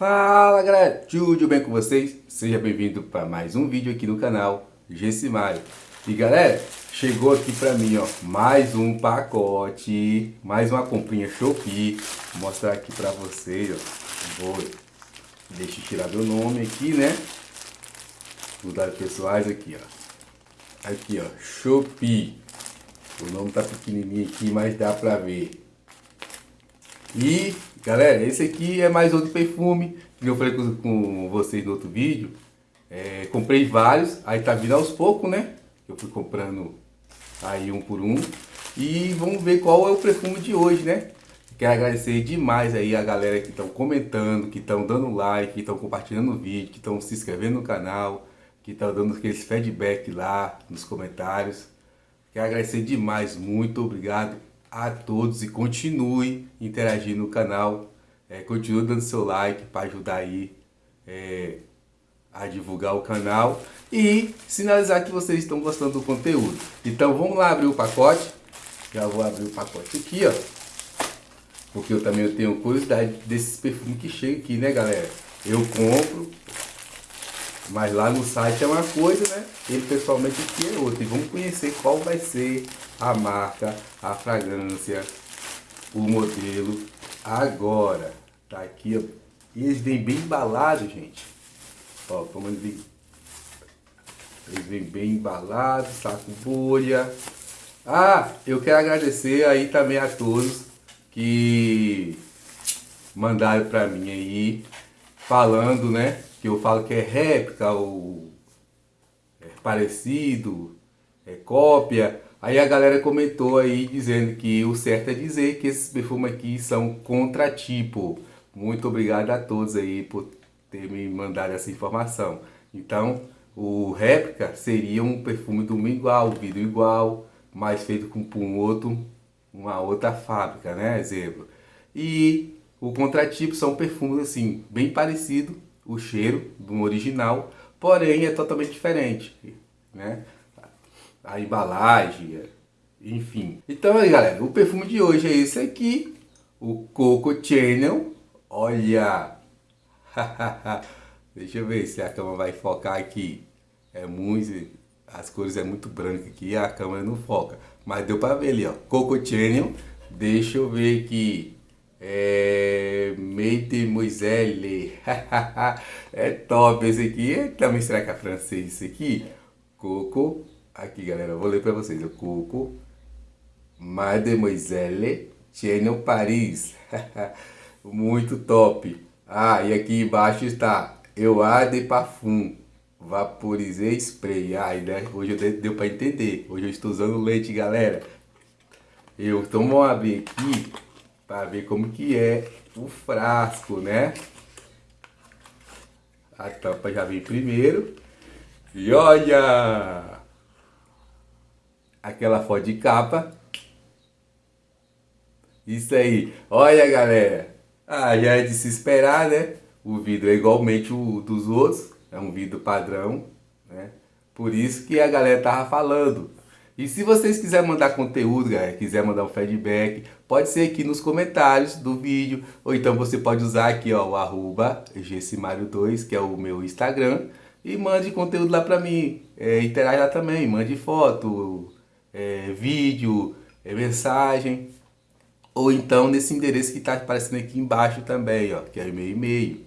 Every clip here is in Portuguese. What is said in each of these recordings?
Fala galera, tudo bem com vocês? Seja bem-vindo para mais um vídeo aqui no canal Gessimário. E galera, chegou aqui para mim ó, mais um pacote, mais uma comprinha Shopee. Vou mostrar aqui para vocês, ó. Vou, deixa eu tirar meu nome aqui, né? Os dados pessoais aqui, ó. Aqui, ó, Shopee. O nome tá pequenininho aqui, mas dá pra ver. E, galera, esse aqui é mais outro perfume que eu falei com, com vocês no outro vídeo. É, comprei vários, aí tá vindo aos poucos, né? Eu fui comprando aí um por um. E vamos ver qual é o perfume de hoje, né? Quero agradecer demais aí a galera que estão comentando, que estão dando like, que estão compartilhando o vídeo, que estão se inscrevendo no canal, que estão dando aqueles feedback lá nos comentários. Quero agradecer demais, muito obrigado a todos e continue interagindo no canal. É, continue dando seu like para ajudar aí é, a divulgar o canal e sinalizar que vocês estão gostando do conteúdo. Então vamos lá abrir o pacote. Já vou abrir o pacote aqui, ó. Porque eu também tenho curiosidade desses perfumes que chegam aqui, né, galera? Eu compro, mas lá no site é uma coisa, né? Ele pessoalmente aqui é outra. E vamos conhecer qual vai ser a marca, a fragrância, o modelo agora. Tá aqui, ó. E eles vêm bem embalados, gente. Ó, como vêm. Eles vêm bem embalados, saco bolha. Ah, eu quero agradecer aí também a todos que mandaram pra mim aí, falando, né? Que eu falo que é réplica ou é parecido, é cópia. Aí a galera comentou aí dizendo que o certo é dizer que esses perfumes aqui são contratipo. Muito obrigado a todos aí por ter me mandado essa informação. Então, o réplica seria um perfume do igual, vidro igual, mas feito com um outro, uma outra fábrica, né? Exemplo. E o contratipo são perfumes assim, bem parecidos, o cheiro do original, porém é totalmente diferente, né? A embalagem, enfim. Então aí galera, o perfume de hoje é esse aqui, o Coco Channel. Olha! Deixa eu ver se a câmera vai focar aqui. É muito... As cores é muito branca aqui a câmera não foca. Mas deu pra ver ali, ó. Coco Channel. Deixa eu ver aqui. É, Mademoiselle. é top esse aqui. É, também será que é francês esse aqui? Coco. Aqui, galera. Vou ler para vocês. Coco. Mademoiselle Channel Paris. Muito top. Ah, e aqui embaixo está Eu de Parfum. Vaporizei spray. Ai, né? Hoje deu, deu para entender. Hoje eu estou usando leite, galera. Eu, vamos abrir aqui para ver como que é o frasco, né? A tampa já vem primeiro. E olha! Aquela foto de capa. Isso aí. Olha, galera. Ah, já é de se esperar, né? O vidro é igualmente o dos outros. É um vidro padrão, né? Por isso que a galera tava falando. E se vocês quiserem mandar conteúdo, galera, quiser mandar um feedback, pode ser aqui nos comentários do vídeo, ou então você pode usar aqui ó, o arroba gessimario2, que é o meu Instagram, e mande conteúdo lá pra mim, é, interage lá também, mande foto, é, vídeo, é, mensagem, ou então nesse endereço que está aparecendo aqui embaixo também, ó, que é o meu e-mail,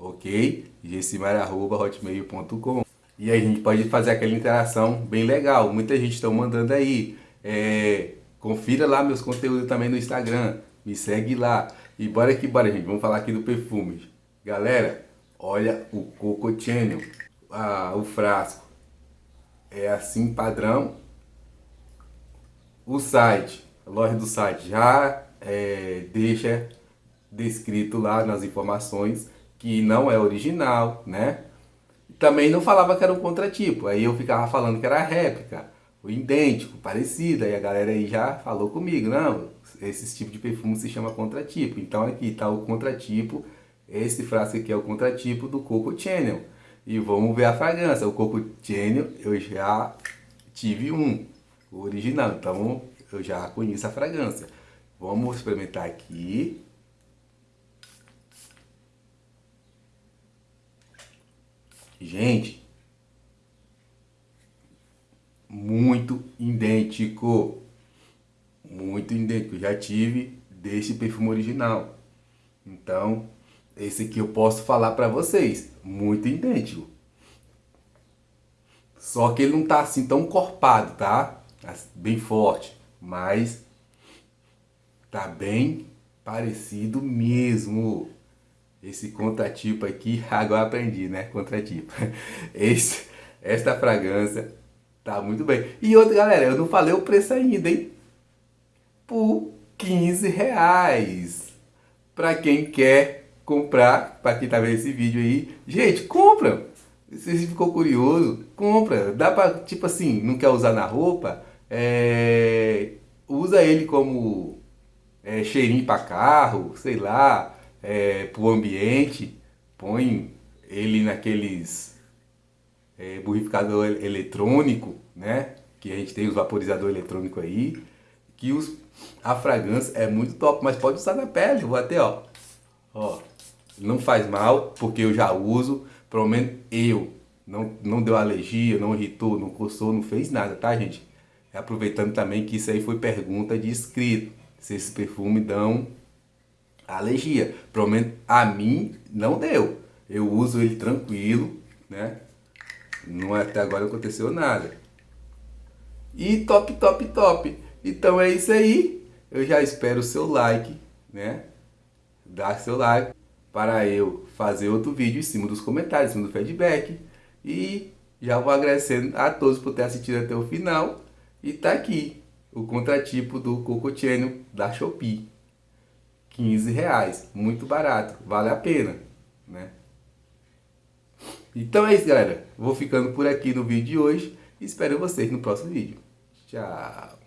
ok? gessimario.hotmail.com e aí a gente pode fazer aquela interação bem legal. Muita gente está mandando aí. É, confira lá meus conteúdos também no Instagram. Me segue lá. E bora aqui, bora gente. Vamos falar aqui do perfume. Galera, olha o Coco Channel. Ah, o frasco. É assim padrão. O site, a loja do site já é, deixa descrito lá nas informações que não é original, né? Também não falava que era um contratipo. Aí eu ficava falando que era réplica, o idêntico, parecido. Aí a galera aí já falou comigo, não, esse tipo de perfume se chama contratipo. Então aqui está o contratipo, esse frasco aqui é o contratipo do Coco Channel. E vamos ver a fragrância. O Coco Channel eu já tive um, o original, então eu já conheço a fragrância. Vamos experimentar aqui. Gente, muito idêntico. Muito idêntico. Já tive desse perfume original. Então, esse aqui eu posso falar para vocês. Muito idêntico. Só que ele não tá assim tão corpado, tá? Bem forte. Mas tá bem parecido mesmo. Esse contratipo aqui, agora aprendi, né? Contratipo. Esse, esta fragrância tá muito bem. E outra, galera, eu não falei o preço ainda, hein? Por 15 reais. Pra quem quer comprar, pra quem tá vendo esse vídeo aí. Gente, compra! Se você ficou curioso, compra. Dá pra, tipo assim, não quer usar na roupa, é, usa ele como é, cheirinho para carro, sei lá, é, para o ambiente, põe ele naqueles é, borrificador eletrônico, né? Que a gente tem os vaporizador eletrônico aí, que os, a fragrância é muito top, mas pode usar na pele, vou até, ó, ó, não faz mal, porque eu já uso, pelo menos eu, não, não deu alergia, não irritou, não coçou, não fez nada, tá gente? Aproveitando também que isso aí foi pergunta de inscrito se esse perfume dão alergia. Pelo menos a mim não deu. Eu uso ele tranquilo, né? Não até agora aconteceu nada. E top, top, top. Então é isso aí. Eu já espero o seu like, né? Dar seu like para eu fazer outro vídeo em cima dos comentários, em cima do feedback. E já vou agradecendo a todos por ter assistido até o final. E tá aqui o contratipo do cocotieno da Shopee. 15 reais, muito barato, vale a pena, né? Então é isso, galera. Vou ficando por aqui no vídeo de hoje. Espero vocês no próximo vídeo. Tchau!